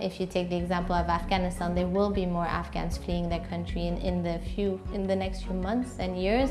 If you take the example of Afghanistan, there will be more Afghans fleeing their country in, in, the, few, in the next few months and years.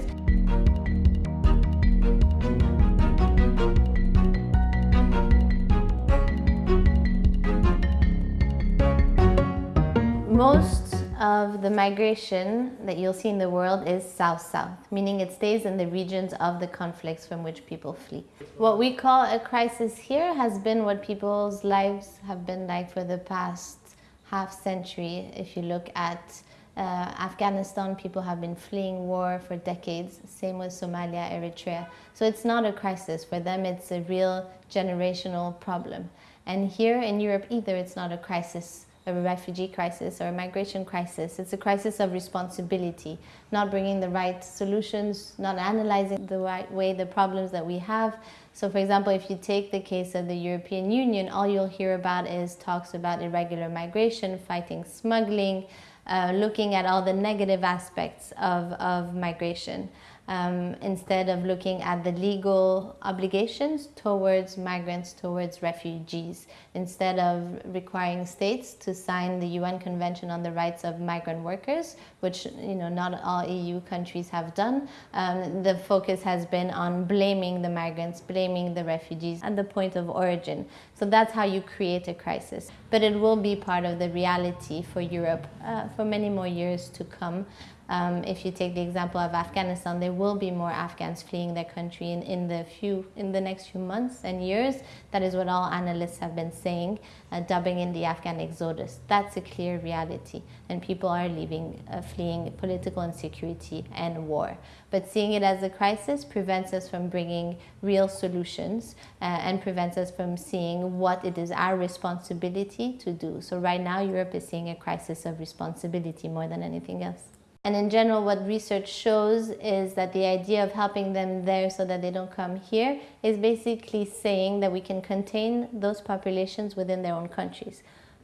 Of the migration that you'll see in the world is south-south, meaning it stays in the regions of the conflicts from which people flee. What we call a crisis here has been what people's lives have been like for the past half century. If you look at uh, Afghanistan, people have been fleeing war for decades, same with Somalia, Eritrea. So it's not a crisis. For them, it's a real generational problem. And here in Europe either, it's not a crisis a refugee crisis or a migration crisis. It's a crisis of responsibility, not bringing the right solutions, not analyzing the right way the problems that we have. So for example, if you take the case of the European Union, all you'll hear about is talks about irregular migration, fighting smuggling, uh, looking at all the negative aspects of, of migration um, instead of looking at the legal obligations towards migrants, towards refugees, instead of requiring states to sign the UN Convention on the Rights of Migrant Workers, which you know not all EU countries have done. Um, the focus has been on blaming the migrants, blaming the refugees at the point of origin. So that's how you create a crisis. But it will be part of the reality for Europe uh, for many more years to come. Um, if you take the example of Afghanistan, there will be more Afghans fleeing their country in, in, the, few, in the next few months and years. That is what all analysts have been saying, uh, dubbing in the Afghan exodus. That's a clear reality, and people are leaving, uh, fleeing political insecurity and war. But seeing it as a crisis prevents us from bringing real solutions uh, and prevents us from seeing what it is our responsibility to do. So right now, Europe is seeing a crisis of responsibility more than anything else. And in general, what research shows is that the idea of helping them there so that they don't come here is basically saying that we can contain those populations within their own countries.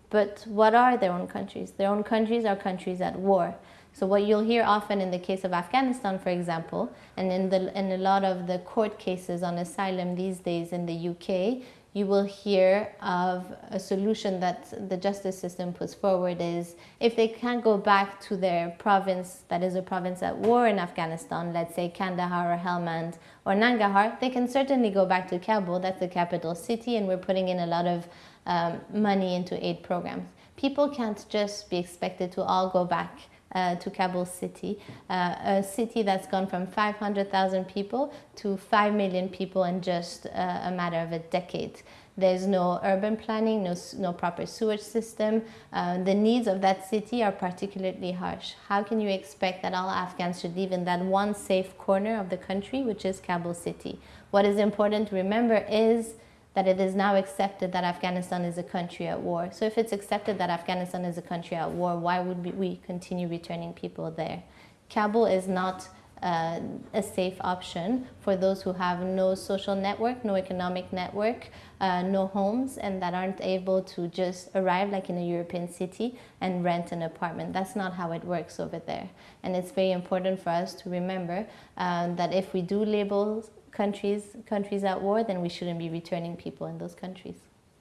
But what are their own countries? Their own countries are countries at war. So what you'll hear often in the case of Afghanistan, for example, and in, the, in a lot of the court cases on asylum these days in the UK, you will hear of a solution that the justice system puts forward is if they can't go back to their province that is a province at war in Afghanistan, let's say Kandahar or Helmand or Nangarhar, they can certainly go back to Kabul, that's the capital city, and we're putting in a lot of um, money into aid programs. People can't just be expected to all go back uh, to Kabul city, uh, a city that's gone from 500,000 people to 5 million people in just uh, a matter of a decade. There's no urban planning, no, no proper sewage system. Uh, the needs of that city are particularly harsh. How can you expect that all Afghans should live in that one safe corner of the country, which is Kabul city? What is important to remember is that it is now accepted that Afghanistan is a country at war. So if it's accepted that Afghanistan is a country at war, why would we continue returning people there? Kabul is not uh, a safe option for those who have no social network, no economic network, uh, no homes, and that aren't able to just arrive like in a European city and rent an apartment. That's not how it works over there. And it's very important for us to remember um, that if we do label countries, countries at war, then we shouldn't be returning people in those countries.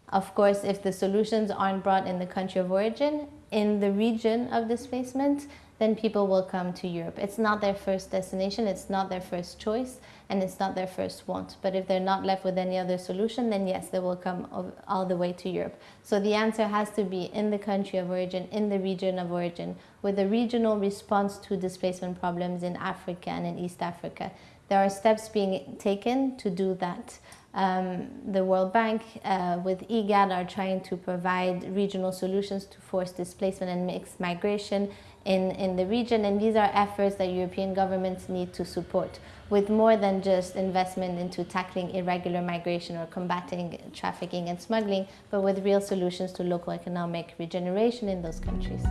Of course, if the solutions aren't brought in the country of origin, in the region of displacement, then people will come to Europe. It's not their first destination, it's not their first choice, and it's not their first want. But if they're not left with any other solution, then yes, they will come all the way to Europe. So the answer has to be in the country of origin, in the region of origin, with a regional response to displacement problems in Africa and in East Africa. There are steps being taken to do that. Um, the World Bank uh, with IGAD are trying to provide regional solutions to forced displacement and mixed migration in, in the region and these are efforts that European governments need to support with more than just investment into tackling irregular migration or combating trafficking and smuggling, but with real solutions to local economic regeneration in those countries.